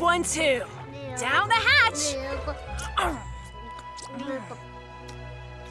one too. Down the hatch.